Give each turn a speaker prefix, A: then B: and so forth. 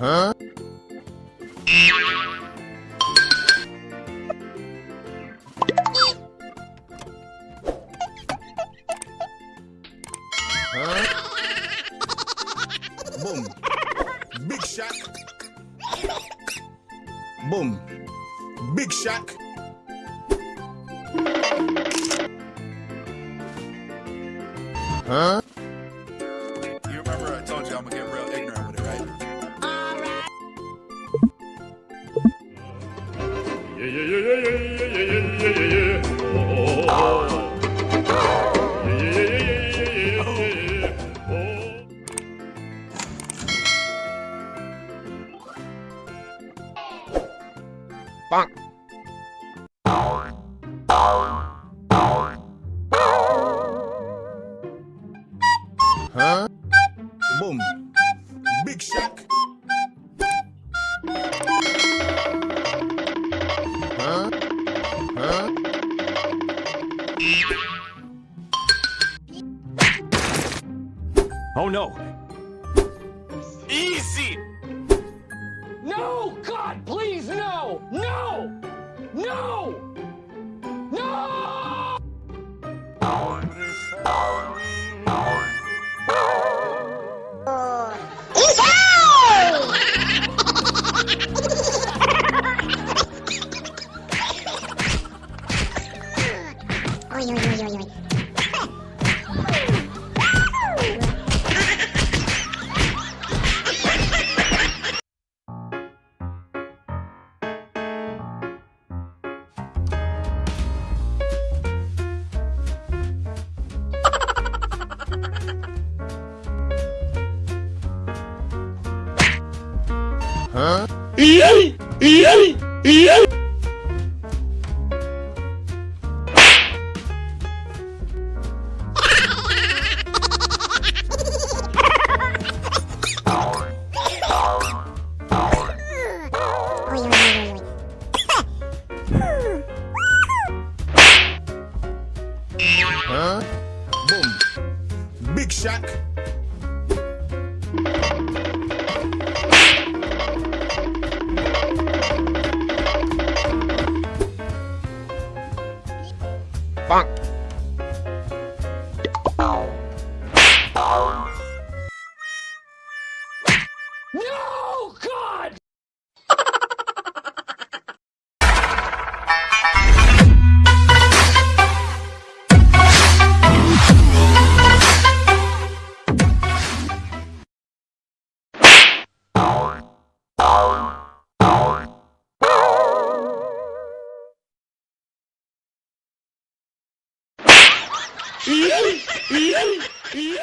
A: Huh?
B: Boom. Big Boom. Big Huh?
A: Bonk. Huh? Boom. Big Shack. Huh? Huh?
B: Oh no!
A: Huh?
C: Yay! Yay! Yay!
A: Huh? Boom. Big Shack.
D: パン。
B: Y, y, y.